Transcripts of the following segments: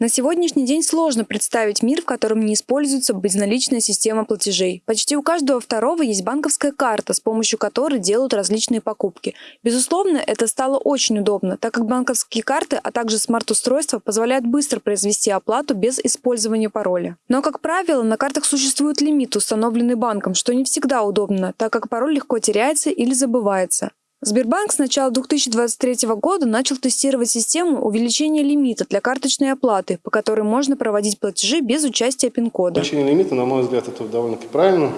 На сегодняшний день сложно представить мир, в котором не используется безналичная система платежей. Почти у каждого второго есть банковская карта, с помощью которой делают различные покупки. Безусловно, это стало очень удобно, так как банковские карты, а также смарт-устройства позволяют быстро произвести оплату без использования пароля. Но, как правило, на картах существует лимит, установленный банком, что не всегда удобно, так как пароль легко теряется или забывается. Сбербанк с начала 2023 года начал тестировать систему увеличения лимита для карточной оплаты, по которой можно проводить платежи без участия пин-кода. Увеличение лимита, на мой взгляд, это довольно-таки правильно.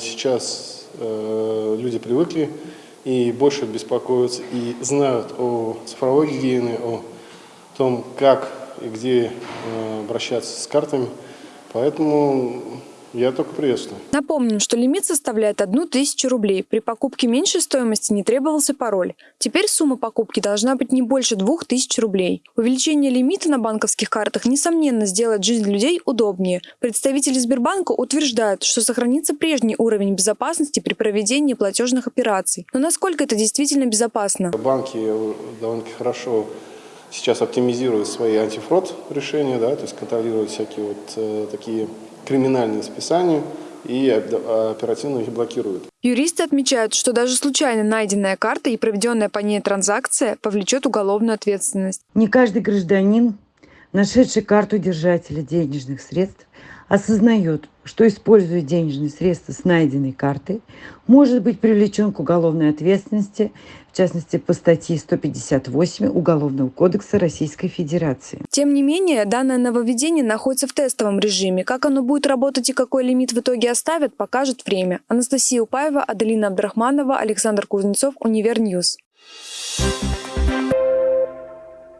Сейчас э, люди привыкли и больше беспокоятся и знают о цифровой гигиене, о том, как и где э, обращаться с картами. Поэтому я только приветствую. Напомним, что лимит составляет одну тысячу рублей. При покупке меньшей стоимости не требовался пароль. Теперь сумма покупки должна быть не больше двух тысяч рублей. Увеличение лимита на банковских картах, несомненно, сделает жизнь людей удобнее. Представители Сбербанка утверждают, что сохранится прежний уровень безопасности при проведении платежных операций. Но насколько это действительно безопасно? Банки довольно-таки хорошо сейчас оптимизируют свои антифрод решения, да, то есть контролируют всякие вот э, такие криминальные списания и оперативно их блокируют. Юристы отмечают, что даже случайно найденная карта и проведенная по ней транзакция повлечет уголовную ответственность. Не каждый гражданин, нашедший карту держателя денежных средств, осознает, что используя денежные средства с найденной картой, может быть привлечен к уголовной ответственности, в частности по статье 158 Уголовного кодекса Российской Федерации. Тем не менее, данное нововведение находится в тестовом режиме. Как оно будет работать и какой лимит в итоге оставят, покажет время. Анастасия Упаева, Аделина Абдрахманова, Александр Кузнецов, Univer News. Thank